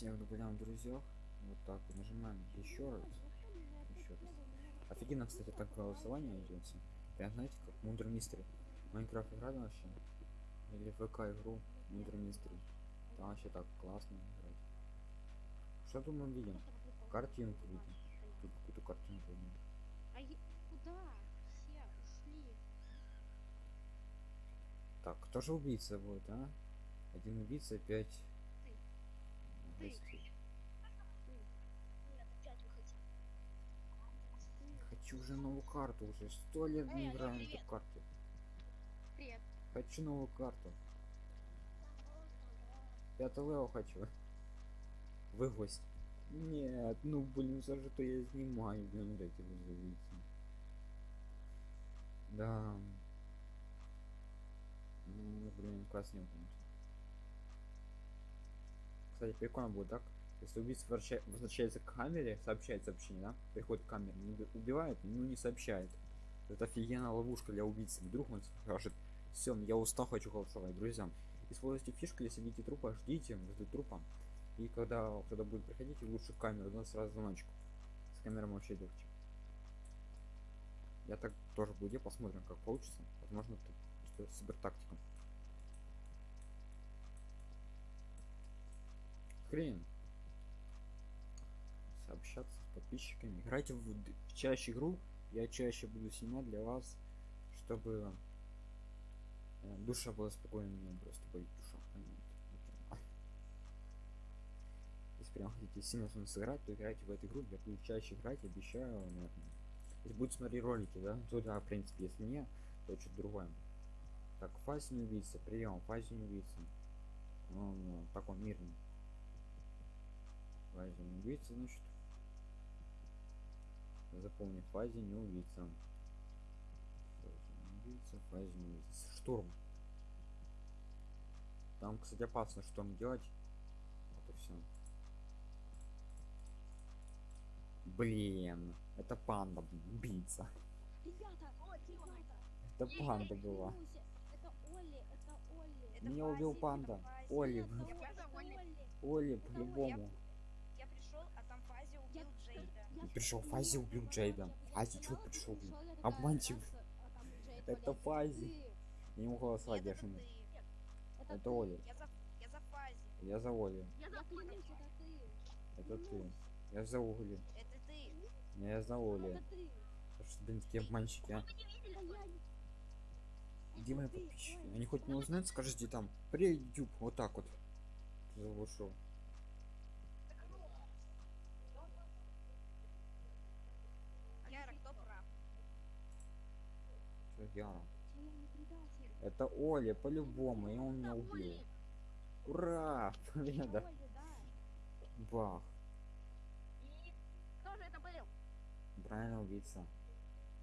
всех добавляем друзьях. Вот так вот нажимаем еще раз. Еще раз. Офигенно, кстати, так голосование идется. Прям знаете, как мудрый мистер. Майнкрафт играли вообще? Или ВК игру мудрый мистер. Там вообще так классно играть. Что тут мы видим? Картинку видим. Тут какую-то картинку видим. А е- куда? Все ушли. Так, кто же убийца будет, а? Один убийца, пять. Гостей. Хочу уже новую карту уже. Сто лет не играем привет. эту карту. Привет. Хочу новую карту. Пятый лео хочу. Вы гость. Нет, ну блин, за что я снимаю, блин, эти убийцы. Да. Ну, блин, конечно. Кстати, прикольно будет так. Если убийца возвраща- возвращается к камере, сообщает сообщение, да? Приходит к камере, убивает, ну не сообщает. Это офигенная ловушка для убийцы. Вдруг он скажет, все, я устал, хочу голосовать, друзья. Используйте фишку, если видите трупа, ждите возле трупа. И когда кто-то будет приходить, лучше камеру, да, сразу звоночку. С камерой вообще легче. Я так тоже буду, посмотрим, как получится. Возможно, тут что супер тактика. Хрен. Сообщаться с подписчиками. Играйте в, в чаще игру. Я чаще буду снимать для вас, чтобы э, душа была спокойной. Просто болит душа. Если прям хотите сильно с вами сыграть, то играйте в эту игру. Я буду чаще играть, обещаю. наверное. Если будете смотреть ролики, да, то да, в принципе, если не, то что-то другое. Так, фазе не убийца, прием, фазе не убийца. Он э, такой мирный. Фазе не убийца, значит. Запомни, фазе не убийца. Фазе не убийца, фазе не убийца. Штурм. Там, кстати, опасно штурм делать. Вот и все. Блин, это панда, блин, убийца. Это панда была. Меня убил панда. Оли. Оли, по-любому. Пришел я- Фази, я- убил я- Джейда. я- Фази, я- я пришел, блин? я Джейд Это. Фази. Я не могу голосовать, я ты. Это. Оля. Я за, я за Фази. Я за Оли. Я это ты. Это ты. Я за Оли. Это ты. Я за Оли. Это ты. Что, блин, такие обманщики, а? Я не- Где мои подписчики? Они хоть не узнают, скажите там, привет, YouTube, вот так вот. Заглушу. Яра, кто прав? Не предатель. Это Оля, по-любому, и он меня убил. Ура! Победа! Бах! И кто же это был? Правильно убийца.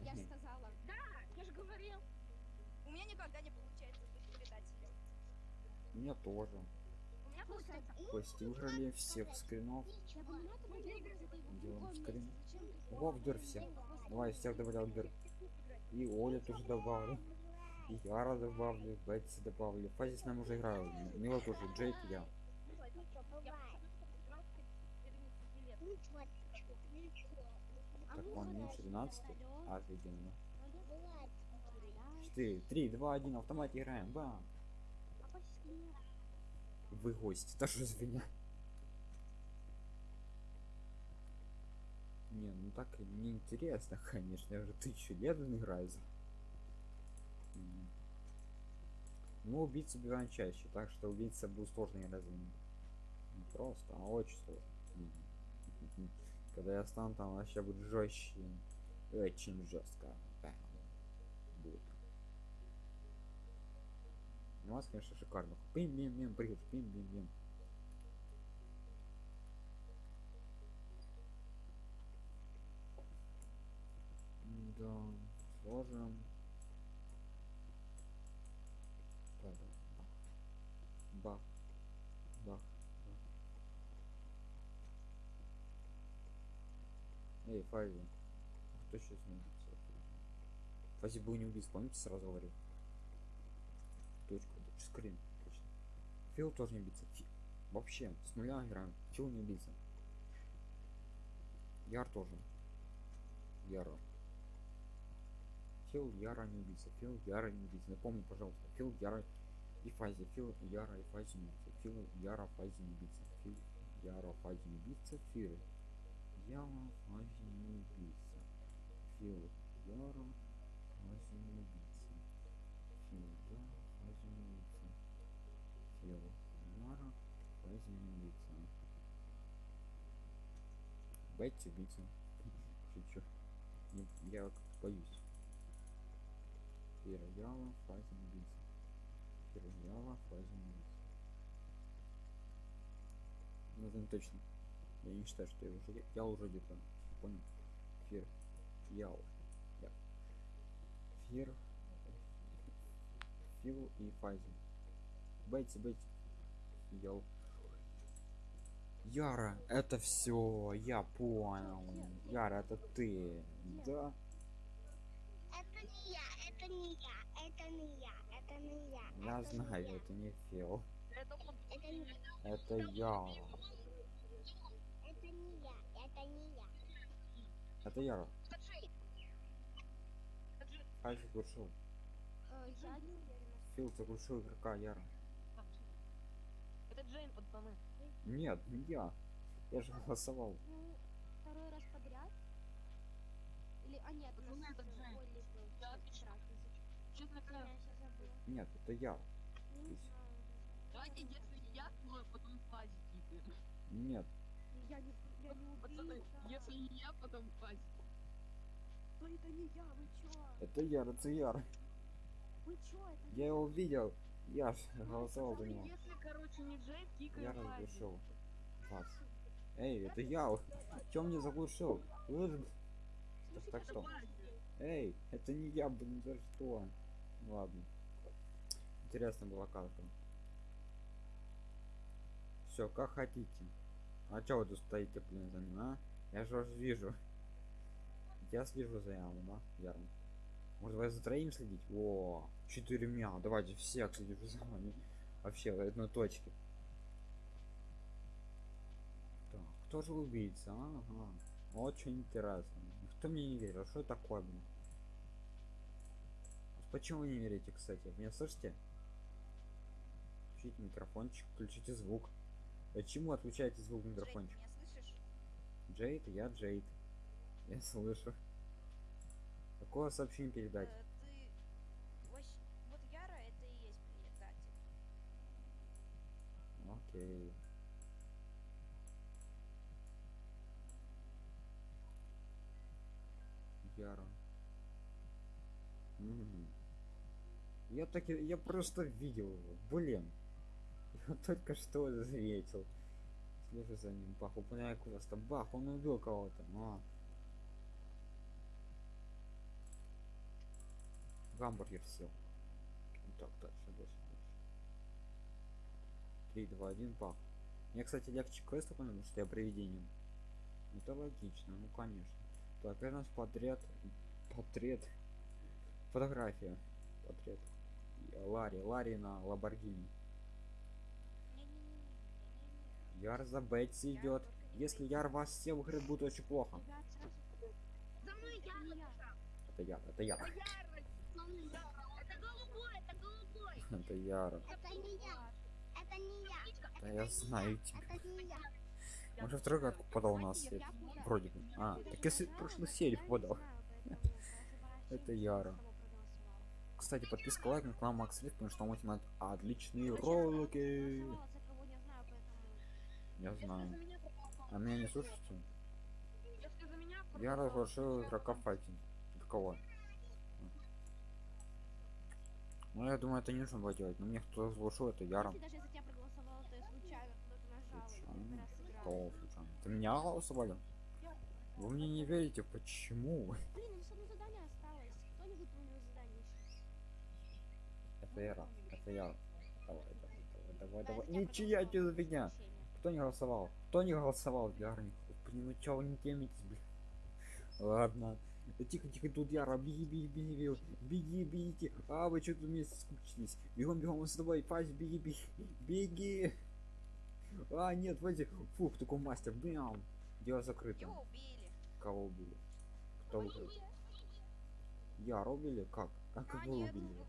Я же сказала. Да, я же говорил. У меня никогда не получается быть предателем. У меня тоже. У меня получается. Кости выиграли всех скринов. Делаем скрин. месте. Зачем ты Ого, в дыр просто всех. Давай, всех добавлял дыр. И Оля тоже добавлю. И Яра добавлю, Бетси добавлю. Фази с нами уже играл. Мила тоже, Джейк я. Так, он меньше 12. Алло. Офигенно. Да. 4, 3, 2, 1, автомате играем. Бам! Вы гость, тоже из Не, ну так неинтересно, конечно, я уже тысячу лет играю. Ну, убийцы убиваем чаще, так что убийца будет сложно играть за. Не просто, а очень сложно. Когда я стану там вообще будет жестче. Очень жестко. Будет. У вас, конечно, шикарно. Пим бим бим Так, Бах. Бах. Эй, Фази. Кто сейчас убийца? Фази был не убийца, помните, сразу говорил? Точку, скрин, точно. Фил тоже не убийца. Фи- Вообще, с нуля играем. Чего не убийца? Яр тоже. Яра. Фил Яра не убийца. Фил Яра не убийца. Напомни, пожалуйста. Фил Яра и Фази. Фил Яра и Фази не убийца. Фил Яра Фази не убийца. Фил Яра Фази не убийца. Фил Яра Фази не убийца. Фил Яра Фази не убийца. Фил Яра Фази не убийца. Фил Яра Фази не убийца. Бетти убийца. Шучу. Я боюсь. Пераяла фазе убийца. Пераяла фазе убийца. Ну это не точно. Я не считаю, что я уже я уже где-то понял. Фир. Ял. Я. Фир. Фил и фазе. Бетти, Бетти. Ял. Яра, это все, я понял. Яра, это ты. Да. Это не я, это не я, это не я, не я. Я это не знаю, я, это не Фил. Это он. Это не, Это я. это не я, это не я. Это Джей. Фази заглушил. Э, я не. Фил заглушил игрока Яра. Это Джейн, пацаны. Нет, не я. Я же голосовал. Ну, второй раз подряд? Или, а нет, у Ну, это Джейн. Олли был Я в отвечаю. раз Я забыла. Нет, это я. Ну, давайте, если я, то потом фази типа. Нет. Я не, я не Пацаны, убийца. если не я, потом фази. Да это не я, вы чё? Это Яр, это Яр. Вы чё, это Я его видел. Я Ну, голосовал за него. Если, короче, не Джей, кикаю Я разглушил. Вас. Эй, это я. Чё мне заглушил? Вы так что? Эй, это не я, блин, за что? Ладно. Интересно была карта. Все, как хотите. А чё вы тут стоите, блин, за ним, а? Я же вас вижу. Я слежу за Яром, да? Яром. Может, вы за троим следить? О, четырьмя. Давайте всех следите за вами. Вообще, в одной точке. Так, кто же убийца? Ага. Очень интересно. Кто мне не верил? Что такое, блин? Почему вы не верите, кстати? Меня слышите? Включите микрофончик, включите звук. Почему отключаете звук микрофончик? Джейд, я Джейд. Я слышу. Какое сообщение передать? Э, ты... вообще- Вот Яра, это и есть предатель. Окей. Яра. Мгм. Я так я просто видел его. Блин. Я только что заметил. Слежу за ним. Бах, упоминаю просто. Бах, он убил кого-то. А. Гамбургер сел. Так, дальше, дальше, дальше. 3, 2, 1, пах. Мне, кстати, легче квест потому что я привидением. Это логично, ну конечно. Так, у нас портрет. Портрет. Фотография. Портрет. Ларри. Ларри на Ламборгини. Яр за Бетси идет. Если Яр вас все выиграет, будет очень плохо. За мной это я, не я. Это Яр, это Яр. это голубой, это голубой. Это Яр. Это не я, это не я, Да я знаю тебя. это не я. Он же второй катку подал у нас. Вроде бы. А, так если прошлой серии подал. Это Яра. Кстати, подписка лайк на канал Макс Рид, потому что он снимает отличные ролики. Я знаю. А меня не меня Я я игрока файтинг. Кого? Ну, я думаю, это не нужно было делать. Но мне кто разглашил, это. Если даже тебя я случайно и Случайно? Кого? Это меня голосовали? Вы мне не верите, почему? Блин, у нас одно задание осталось. Кто не выполнил задание еще? Это Яра. Давай, давай, давай, давай, Да, давай. Ничья фигня. исключение. Кто не голосовал? Кто не голосовал? Яра, не... Блин, ну чё вы не темитесь, блин? Ладно. Да тихо, тихо, тут Яра, беги, беги, беги, беги, беги, бегите. А, вы что тут вместе скучились? Бегом, бегом, с тобой, Фась, беги, беги, беги. А, нет, вроде, фух, такой мастер, бям. Дело закрыто. Убили. Кого убили? Кто убил? Яра убили? Как? Как его? убили.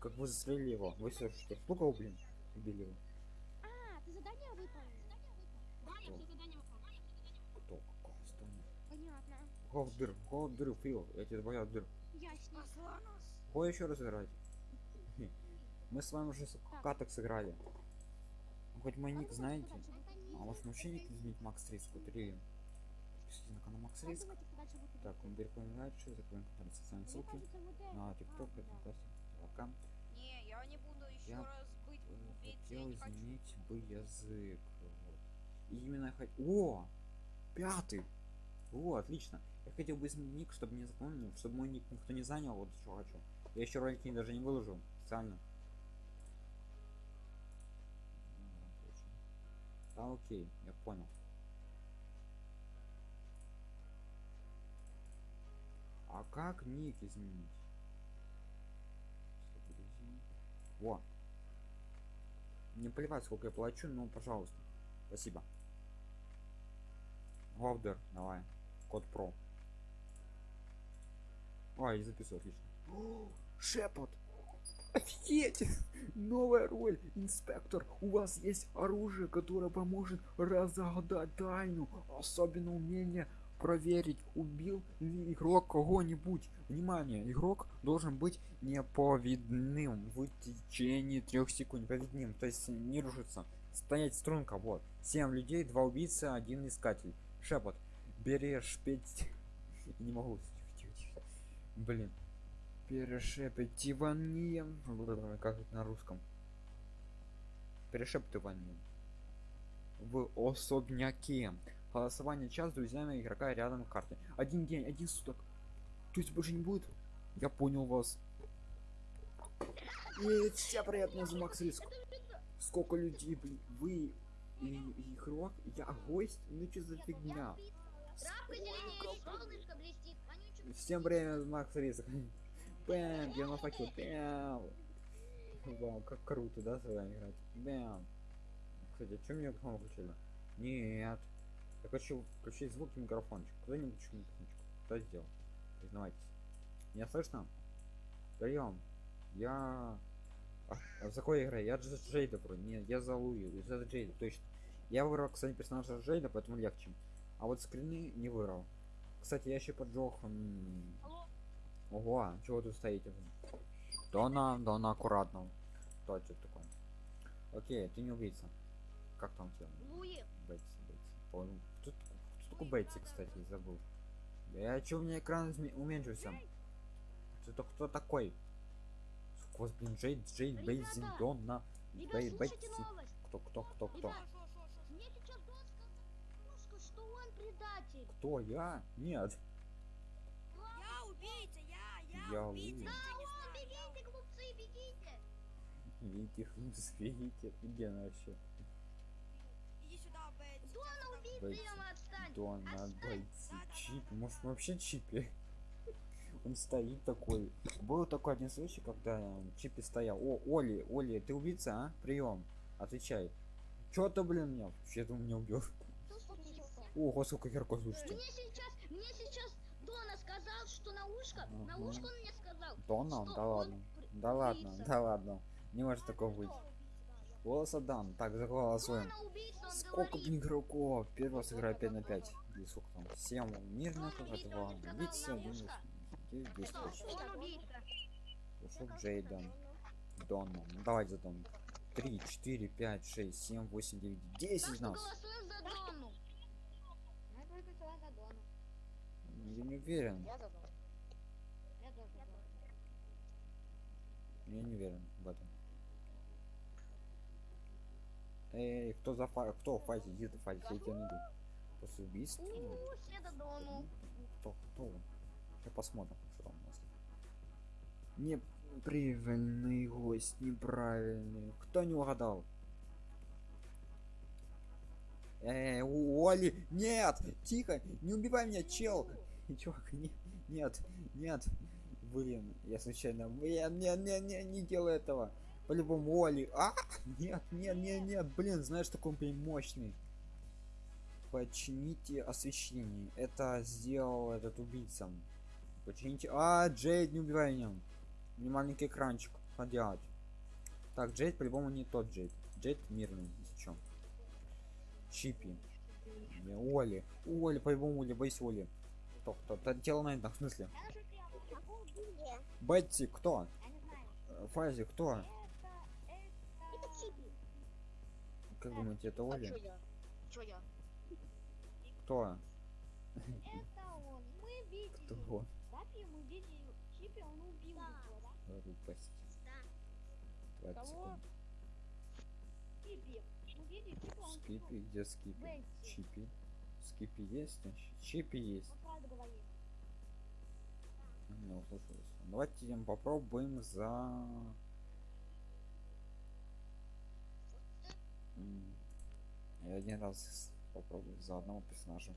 Как вы застрелили его? Вы что, что? Сколько, блин, убили его? А, ты задание выполнил? Да, я все задания выполняю. Кто? Какого здания? Понятно. Голд дыр, голд дыр, Фил, я тебе боя дыр. Кого еще раз играть? Мы с вами уже каток сыграли. Ну, хоть мой ник знаете? А может вообще ник изменить Макс Риск? Вот или... Подпишитесь на канал Макс Риск. Так, он переходим дальше, закроем канал социальные ссылки. На ТикТок, А, это да. Я не буду еще Я, раз быть убийцей. Я Хотел не хочу. изменить бы язык. Вот. И именно хоть... О! Пятый! О, отлично. Я хотел бы изменить ник, чтобы не запомнил, чтобы мой ник никто не занял, вот что хочу. Я еще ролики даже не выложил специально. А, окей, я понял. А как ник изменить? Во. Не плевать, сколько я плачу, но пожалуйста. Спасибо. Говдер, давай. Код про. Ой, я записываю, отлично. Шепот! Офигеть! Новая роль, инспектор. У вас есть оружие, которое поможет разгадать тайну. Особенно умение проверить, убил ли игрок кого-нибудь. Внимание, игрок должен быть неповидным в течение трех секунд. Повидным, то есть не рушится. Стоять струнка, вот. Семь людей, два убийцы, один искатель. Шепот. Берешь пять... Не могу. Тихо, тихо. Блин. Перешепетивание. Как это на русском? Перешептывание. В особняке. Голосование час с друзьями игрока рядом карты. Один день, один суток. То есть больше не будет? Я понял вас. И все приятно за Макс Риск. Сколько людей, блин, вы и, игрок, я гость, ну что за фигня? Вонючий Всем время Макс Риск. Бэм, я на факел, бэм. Вау, как круто, да, с вами играть? Бэм. Кстати, а что мне микрофон включили? Нет. Я хочу включить звук и микрофончик. Включил микрофончик? Кто сделал? Признавайтесь. Меня слышно? Прием. Я... А, а за какой игрой? Я Джейда вроде. Нет, я за Луи. За Джейда, точно. Я выбрал, кстати, персонажа Джейда, поэтому легче. А вот скрины не выбрал. Кстати, я еще поджег... Ого, чего вы тут стоите? Дона, Дона, аккуратно. Кто это такой? Окей, ты не убийца. Как там тебя? Луи. Бетси, Бетси. Понял. Такой Бетси, кстати, забыл. Я чё, у меня экран уменьшился? Кто, кто такой? Господи, блин, Джейд, Джейд, Бейзи, Ребята! Донна, Ребят, Бей, новость. Кто, кто, кто, кто? Он. Кто, я? Нет. Я убийца, я, я, Я убийца. убийца. знаю, я бегите, глупцы, бегите. Видите, хлопцы, видите. Где она вообще? Иди сюда, Бетти. Дона убийца, Бетси. Яма, отстань. Дона, Отстань. Бетси, Да-да-да. Чип. Может, вообще Чипи? Он стоит такой. Был такой один случай, когда Чипи стоял. О, Оли, Оли, ты убийца, а? Прием. Отвечай. Чё ты, блин, меня? Вообще ты меня убил. Ого, сколько игроков, слушайте. Мне сейчас, мне сейчас Дона сказал, что на ушко, на Ага. ушко он мне сказал. Дона? Да ладно. Да ладно, да ладно. Не может такого быть. Голос отдам. Так, заголосуем. Сколько, игроков? Первый раз играю 5 на 5. Или сколько там? 7 мирных, Дона это убийца, 2. он сказал Убийца, на 1 ушко. 9, 10 Что? точно. Он убийца. Ушел Джейден. Донна. Ну, давайте за Дон. 3, 4, 5, 6, 7, 8, 9, Так 10 что нас. Я не уверен. Я не уверен в этом. Эй, кто за фа... Кто в фазе? Иди ты в фазе, я тебя найду. После убийства? У, все за Дону. Кто? Кто? Сейчас посмотрим, что там у нас. Неправильный гость, неправильный. Кто не угадал? Эй, Оли, нет, тихо, не убивай меня, чел. Чувак, не, нет, нет. Блин, я случайно, блин, не, не, не, не делай этого. По-любому Оли. А! Нет, нет, нет, нет. Блин, знаешь, такой прям мощный. Почините освещение. Это сделал этот убийца. Почините. А, Джейд, не убивай нем. Мне маленький экранчик поделать. Так, Джейд по-любому не тот Джейд. Джейд мирный. Зачем? Чипи. Не, Оли. Оли, по-любому Оли, бойся Оли. Кто, кто? Та- Тело на в смысле? Бетти, кто? Не Фази, кто? Как думаете, это А чё Оли? я? Чё я? Кто? Это он. Мы видели. Кто? Папе мы видели Чипи, он убил Да. его, да? Глупость. Да. 20 Кого? секунд. Чипи. Мы видели Чипи, он Скипи, убил. где Скипи? Бетти. Чипи. Скипи есть? значит? Чипи есть. Он правду говорит. Не услышалось. Давайте им попробуем за... Я один раз попробую за одного персонажа.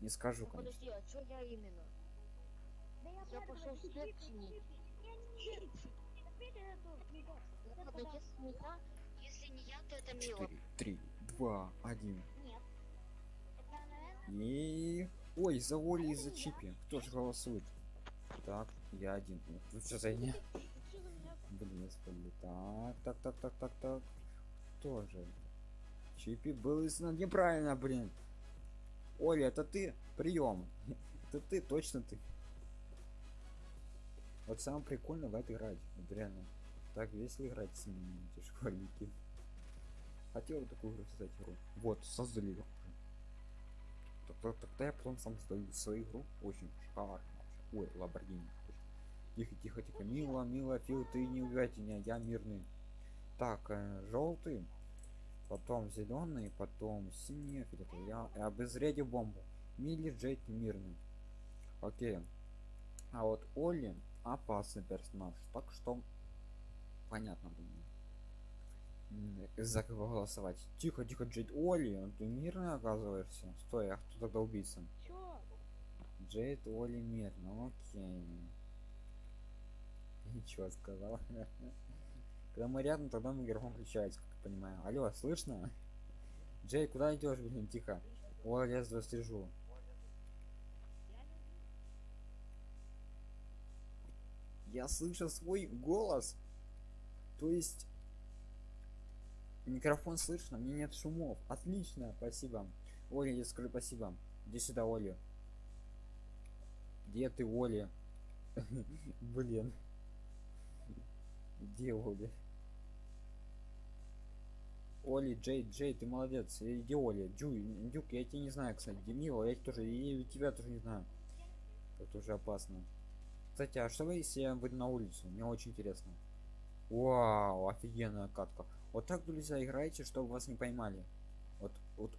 Не скажу, конечно. подожди, а чё я именно? Да я, Я пошел Чипи, чинить. Я да. если не я, если не я, то это Мила. 4, 3, 2, 1. Нет. Это, наверное, И... Ой, за Оли и за Чипи. Кто же голосует? Так, я один. Ну что за не? Блин, господи. Так, так, так, так, так, так. Кто же? Чипи был из- неправильно, блин. Оля, это ты? Прием. Это ты, точно ты. Вот самое прикольное в это играть. Вот. Так весело играть с ними, эти школьники. Хотел бы такую игру создать игру. Вот, создали игру. Тогда, я потом сам создаю свою игру. Очень шикарно. Ой, Ламборгини. Тихо, тихо, тихо. Мила, мила, Фил, ты не убивайте меня, я мирный. Так, желтый. Потом зеленый, потом синий, фиолетовый. Я и обезвреди бомбу. Милли Джейд мирный. Окей. А вот Олли опасный персонаж. Так что понятно думаю. За кого голосовать? Тихо, тихо, Джейд. Олли, ты мирный оказываешься? Стой, а кто тогда убийца? чё? Джейд Олли мирно, окей. Ничего сказал. Когда мы рядом, тогда микрофон включается, как я понимаю. Алло, слышно? Джей, куда идешь, блин, тихо? Ой, я за слежу. Я слышу свой голос. То есть микрофон слышно, мне нет шумов. Отлично, спасибо. Оля, я скажу спасибо. Иди сюда, Оля. Где ты, Оля? Блин. Где Оля? Оли, Джей, Джей, ты молодец. Иди, Оля. Джуй, Дюк, я тебя не знаю, кстати. Демила, я тоже, и тебя тоже не знаю. Это уже опасно. Кстати, а что вы, если я выйду на улицу? Мне очень интересно. Вау, офигенная катка. Вот так, друзья, играйте, чтобы вас не поймали. Вот, вот.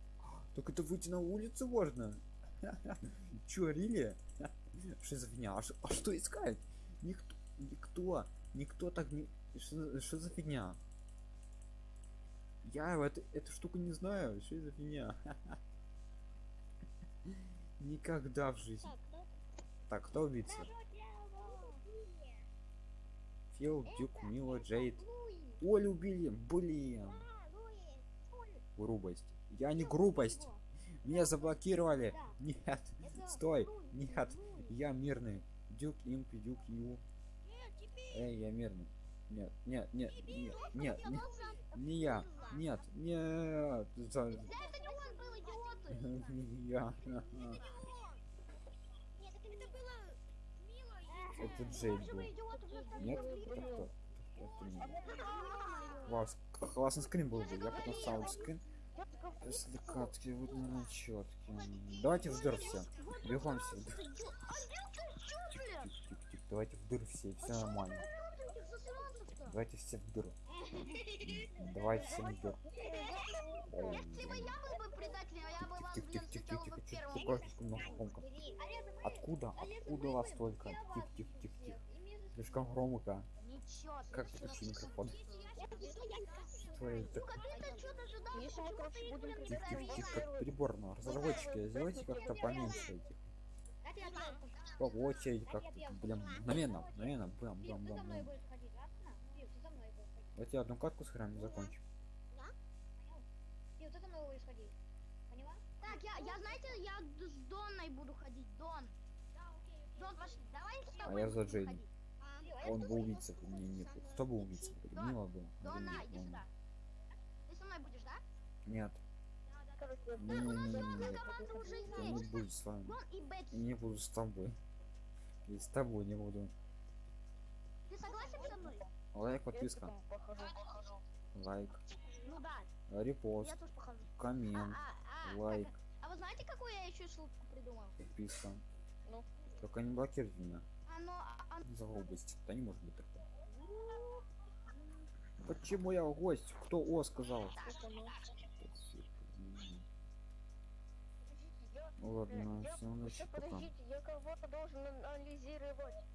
Так это выйти на улицу можно? Чё, Рили? Что за фигня? А, что искать? Никто, никто, никто так не... Что за фигня? Я эту, эту штуку не знаю. Что за фигня? Никогда в жизни. Так, кто? Убийца? Фил, Дюк, Мила, Джейд. Олю убили, блин. Грубость. Я не грубость. Меня заблокировали. Нет. Это Стой. Нет. Я мирный. Дюк, имп, Дюк, Ю. Эй, я мирный. Нет, нет, нет, нет, нет, не я. Нет, нет. За- Это не он был, идиоты. Я. Нет, это это было мило. Это Джейд был. Нет, это кто? Это не. Вау, классный скрин был бы. Я потом ставлю скрин. Если катки вот на четкие. Давайте в дыр все. Бегом все. Тихо. Давайте в дыр все, все нормально. Давайте все в дыр. Давайте все в дыр. Ой, Если бы я был бы предателем, я бы вас, Тихо, блин, тихо, тихо, встречал тихо, бы тихо. первым. Какое слишком много громко. Откуда? Откуда вас столько? Тихо, тихо, тихо, тихо. Слишком громко. Ничего, Как ты выключи микрофон? Что это? Миша, мы, короче, будем Тихо, придирать тихо, тихо, как приборно. Разработчики, сделайте как-то поменьше этих. По очереди как-то, блин, мгновенно, мгновенно, бам, бам, бам, бам. будешь ходить, ладно? Пив, ты за мной будешь ходить. Давайте одну катку сыграем и закончим. И вот это мы исходи. Поняла? Так, я, я знаете, я с Донной буду ходить. Дон. Дон, пошли. Давай с тобой А я за ходить. А Он был убийца, мне не был. Кто был убийца? Дон, Мила был. а Дона, иди сюда. Ты со мной будешь, да? Нет. Не, не, нас команда уже Я не есть. буду с вами. Дон и Я Бетти. не буду с тобой. И с тобой не буду. Ты согласен со мной? Лайк, подписка. похожу. Лайк. Ну да, Репост. я тоже похожу. А, Коммент. а, а, Лайк. так, а вы знаете, какую я еще шутку придумал? Подписка. Ну. Только не блокируйте меня. Оно, оно, За грубость. Да не может быть такого. Почему я гость? Кто О сказал? Ну ладно, все, значит, Еще пока. подождите, я кого-то должен анализировать.